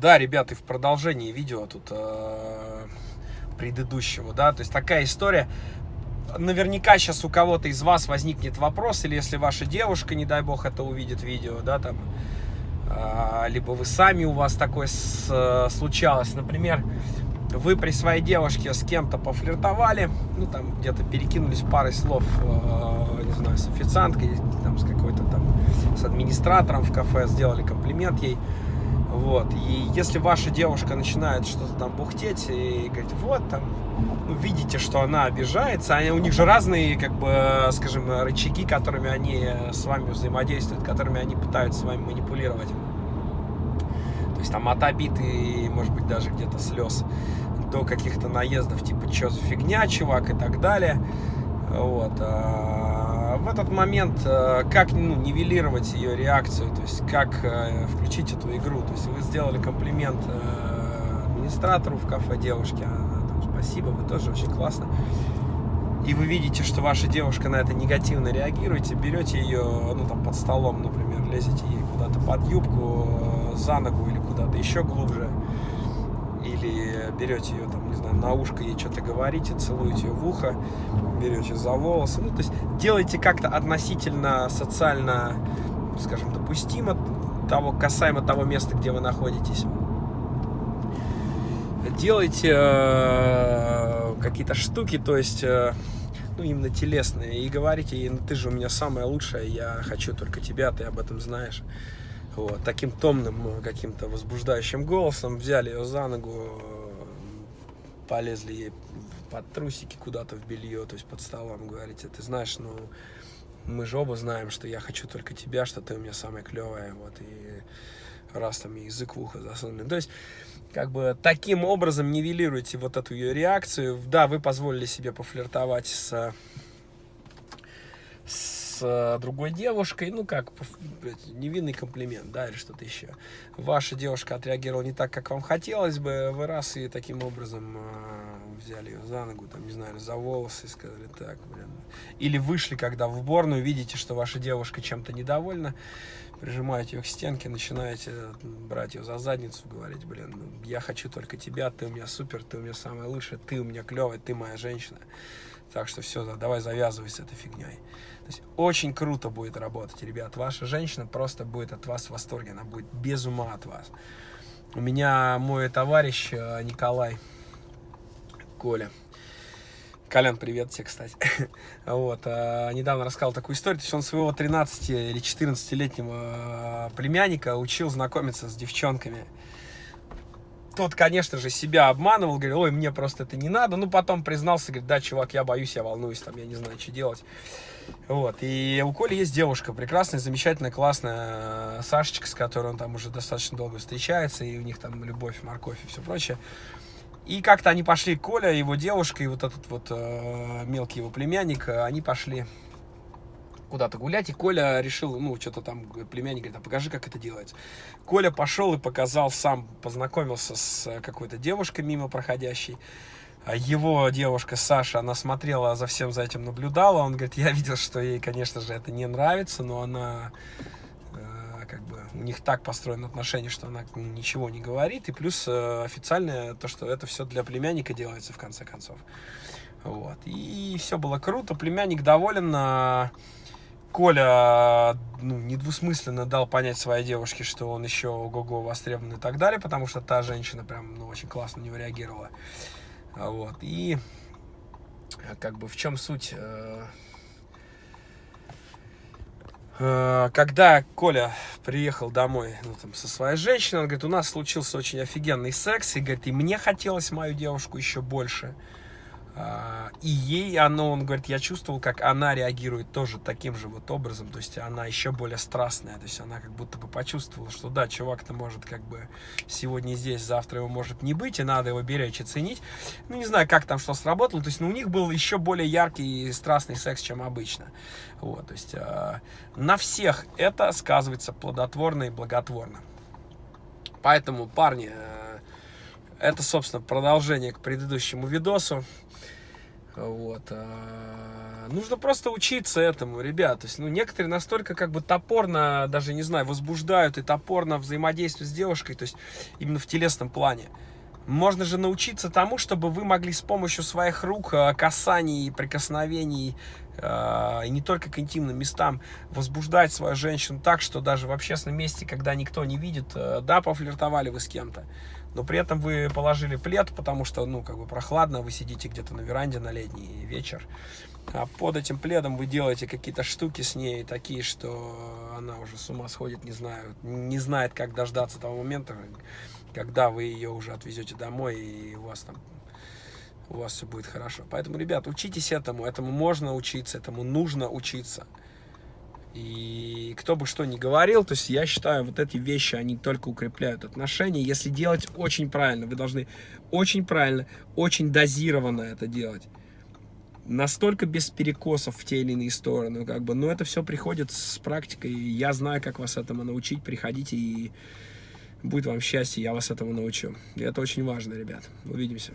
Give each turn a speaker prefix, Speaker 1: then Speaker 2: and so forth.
Speaker 1: Да, ребята, и в продолжении видео тут э, предыдущего, да, то есть такая история. Наверняка сейчас у кого-то из вас возникнет вопрос, или если ваша девушка, не дай бог, это увидит видео, да, там, э, либо вы сами, у вас такое с, э, случалось, например, вы при своей девушке с кем-то пофлиртовали, ну, там, где-то перекинулись парой слов, э, не знаю, с официанткой, там, с какой-то там, с администратором в кафе, сделали комплимент ей, вот. И если ваша девушка начинает что-то там бухтеть и говорить, вот там, ну, видите, что она обижается, они, у них же разные, как бы, скажем, рычаги, которыми они с вами взаимодействуют, которыми они пытаются с вами манипулировать. То есть там от обид и, может быть, даже где-то слез до каких-то наездов, типа, что за фигня, чувак, и так далее. Вот. А в этот момент э, как ну, нивелировать ее реакцию, то есть как э, включить эту игру. То есть вы сделали комплимент э, администратору в кафе девушке, она там, спасибо, вы тоже очень классно. И вы видите, что ваша девушка на это негативно реагируете, берете ее, ну там под столом, например, лезете ей куда-то под юбку, за ногу или куда-то еще глубже, берете ее, там, не знаю, на ушко ей что-то говорите, целуете ее в ухо, берете за волосы, ну, то есть делайте как-то относительно социально, скажем, допустимо того, касаемо того места, где вы находитесь. Делайте э, какие-то штуки, то есть, э, ну, именно телесные, и говорите ей, ну, ты же у меня самая лучшая, я хочу только тебя, ты об этом знаешь. Вот, таким томным, каким-то возбуждающим голосом взяли ее за ногу, полезли ей под трусики куда-то в белье, то есть под столом, говорите, ты знаешь, ну, мы же оба знаем, что я хочу только тебя, что ты у меня самая клевая, вот, и раз там язык в ухо засунули. То есть, как бы, таким образом нивелируете вот эту ее реакцию. Да, вы позволили себе пофлиртовать с, с с другой девушкой, ну как, невинный комплимент, да, или что-то еще. Ваша девушка отреагировала не так, как вам хотелось бы, вы раз и таким образом э, взяли ее за ногу, там, не знаю, за волосы сказали, так, блин. Или вышли, когда в уборную, видите, что ваша девушка чем-то недовольна, прижимаете ее к стенке, начинаете брать ее за задницу, говорить, блин, ну, я хочу только тебя, ты у меня супер, ты у меня самая лучшая, ты у меня клевая, ты моя женщина. Так что все, давай завязывай с этой фигней. То есть очень круто будет работать, ребят. Ваша женщина просто будет от вас в восторге, она будет без ума от вас. У меня мой товарищ э, Николай Коля. Колян, привет тебе, кстати. вот, а, недавно рассказал такую историю. То есть он своего 13 или 14-летнего э, племянника учил знакомиться с девчонками. Тот, конечно же, себя обманывал, говорил, ой, мне просто это не надо. Ну, потом признался, говорит, да, чувак, я боюсь, я волнуюсь, там, я не знаю, что делать. Вот, и у Коли есть девушка, прекрасная, замечательная, классная Сашечка, с которой он там уже достаточно долго встречается, и у них там любовь, морковь и все прочее. И как-то они пошли, Коля, его девушка и вот этот вот э, мелкий его племянник, они пошли куда-то гулять, и Коля решил, ну, что-то там, племянник говорит, а покажи, как это делается. Коля пошел и показал сам, познакомился с какой-то девушкой мимо проходящей, а его девушка Саша, она смотрела за всем за этим, наблюдала. Он говорит, я видел, что ей, конечно же, это не нравится, но она э, у них так построено отношение, что она ничего не говорит. И плюс э, официальное то, что это все для племянника делается в конце концов. Вот. И все было круто. Племянник доволен. А Коля ну, недвусмысленно дал понять своей девушке, что он еще ого-го востребован и так далее, потому что та женщина прям ну, очень классно на него реагировала. Вот. И э, как бы в чем суть? Э, э, когда Коля приехал домой ну, там, со своей женщиной, он говорит, у нас случился очень офигенный секс, и говорит, и мне хотелось мою девушку еще больше. А, и ей оно, он говорит, я чувствовал, как она реагирует тоже таким же вот образом, то есть она еще более страстная, то есть она как будто бы почувствовала, что да, чувак-то может как бы сегодня здесь, завтра его может не быть, и надо его беречь и ценить. Ну, не знаю, как там что сработало, то есть ну, у них был еще более яркий и страстный секс, чем обычно. Вот, то есть э, на всех это сказывается плодотворно и благотворно. Поэтому, парни, э, это, собственно, продолжение к предыдущему видосу. Вот. А, нужно просто учиться этому, ребят. То есть, ну, некоторые настолько как бы топорно, даже, не знаю, возбуждают и топорно взаимодействуют с девушкой, то есть именно в телесном плане. Можно же научиться тому, чтобы вы могли с помощью своих рук, э, касаний, прикосновений, э, и не только к интимным местам, возбуждать свою женщину так, что даже в общественном месте, когда никто не видит, э, да, пофлиртовали вы с кем-то, но при этом вы положили плед, потому что, ну, как бы прохладно, вы сидите где-то на веранде на летний вечер, а под этим пледом вы делаете какие-то штуки с ней такие, что она уже с ума сходит, не знаю, не знает, как дождаться того момента, когда вы ее уже отвезете домой, и у вас там у вас все будет хорошо. Поэтому, ребят, учитесь этому, этому можно учиться, этому нужно учиться. И кто бы что ни говорил, то есть я считаю, вот эти вещи, они только укрепляют отношения. Если делать очень правильно, вы должны очень правильно, очень дозированно это делать. Настолько без перекосов в те или иные стороны, как бы, но это все приходит с практикой. Я знаю, как вас этому научить. Приходите и будет вам счастье, я вас этому научу. И это очень важно, ребят. Увидимся.